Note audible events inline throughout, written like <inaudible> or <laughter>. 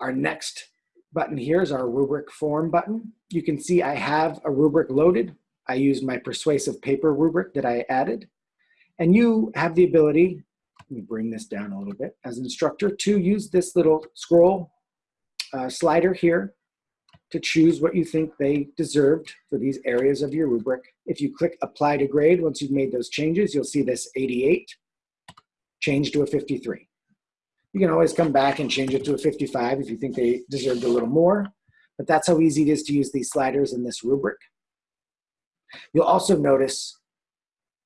Our next button here is our rubric form button. You can see I have a rubric loaded. I used my persuasive paper rubric that I added. And you have the ability, let me bring this down a little bit, as an instructor to use this little scroll uh, slider here to choose what you think they deserved for these areas of your rubric. If you click apply to grade, once you've made those changes, you'll see this 88 change to a 53. You can always come back and change it to a 55 if you think they deserved a little more, but that's how easy it is to use these sliders in this rubric. You'll also notice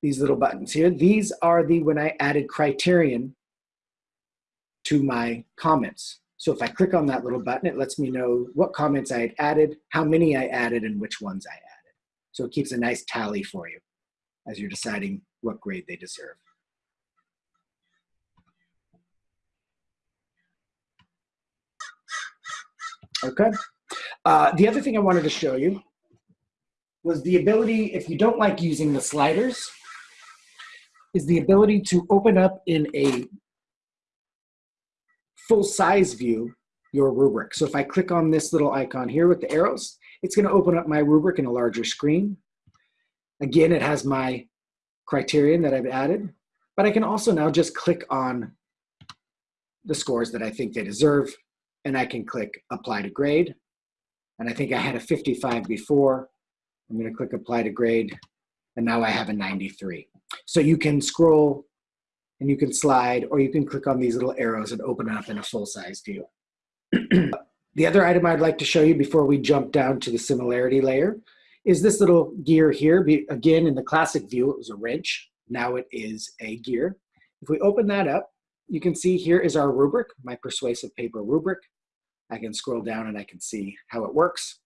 these little buttons here. These are the when I added criterion to my comments. So if I click on that little button, it lets me know what comments I had added, how many I added, and which ones I added. So it keeps a nice tally for you as you're deciding what grade they deserve. Okay. Uh, the other thing I wanted to show you was the ability, if you don't like using the sliders, is the ability to open up in a full size view your rubric. So if I click on this little icon here with the arrows, it's gonna open up my rubric in a larger screen. Again, it has my criterion that I've added, but I can also now just click on the scores that I think they deserve, and I can click apply to grade. And I think I had a 55 before. I'm gonna click apply to grade, and now I have a 93. So you can scroll and you can slide or you can click on these little arrows and open up in a full-size view. <clears throat> the other item I'd like to show you before we jump down to the similarity layer is this little gear here. Again, in the classic view, it was a wrench. Now it is a gear. If we open that up, you can see here is our rubric, my persuasive paper rubric. I can scroll down and I can see how it works.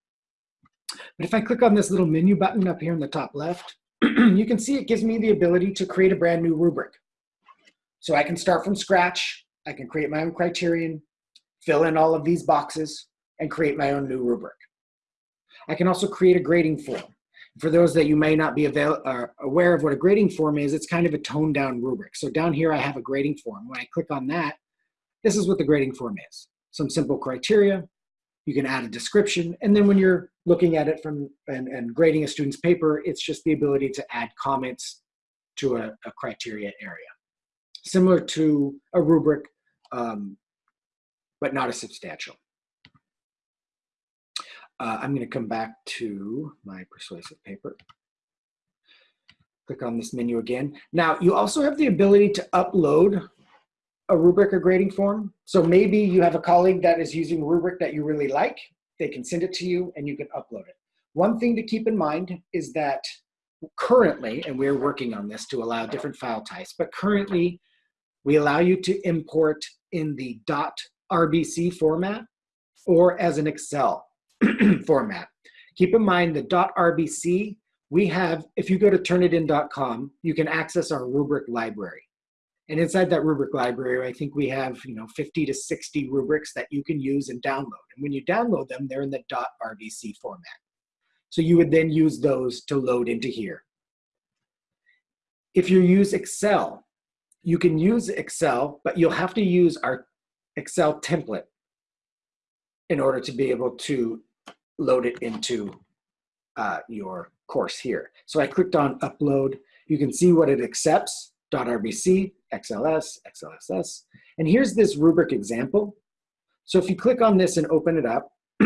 But if I click on this little menu button up here in the top left, <clears throat> you can see it gives me the ability to create a brand new rubric. So I can start from scratch. I can create my own criterion, fill in all of these boxes, and create my own new rubric. I can also create a grading form. For those that you may not be uh, aware of what a grading form is, it's kind of a toned down rubric. So down here I have a grading form. When I click on that, this is what the grading form is. Some simple criteria, you can add a description, and then when you're looking at it from and, and grading a student's paper, it's just the ability to add comments to a, a criteria area similar to a rubric, um, but not a substantial. Uh, I'm going to come back to my persuasive paper. Click on this menu again. Now, you also have the ability to upload a rubric or grading form. So maybe you have a colleague that is using a rubric that you really like. They can send it to you and you can upload it. One thing to keep in mind is that currently, and we're working on this to allow different file types, but currently we allow you to import in the .rbc format or as an Excel <clears throat> format. Keep in mind the .rbc, we have, if you go to turnitin.com, you can access our rubric library. And inside that rubric library, I think we have you know 50 to 60 rubrics that you can use and download. And when you download them, they're in the .rbc format. So you would then use those to load into here. If you use Excel, you can use Excel, but you'll have to use our Excel template in order to be able to load it into uh, your course here. So I clicked on upload. You can see what it accepts, .rbc, XLS, XLSX. And here's this rubric example. So if you click on this and open it up, <clears throat>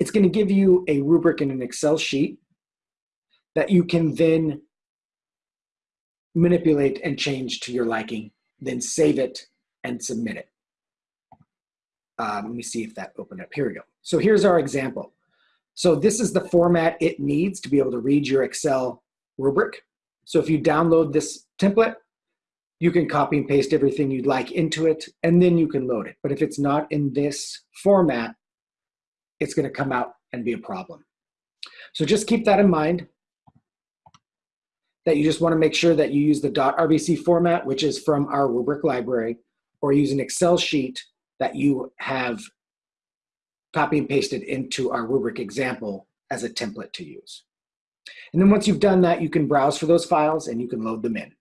it's gonna give you a rubric in an Excel sheet that you can then manipulate and change to your liking, then save it and submit it. Um, let me see if that opened up. Here we go. So here's our example. So this is the format it needs to be able to read your Excel rubric. So if you download this template, you can copy and paste everything you'd like into it, and then you can load it. But if it's not in this format, it's gonna come out and be a problem. So just keep that in mind that you just want to make sure that you use the .rbc format, which is from our rubric library, or use an Excel sheet that you have copy and pasted into our rubric example as a template to use. And then once you've done that, you can browse for those files and you can load them in.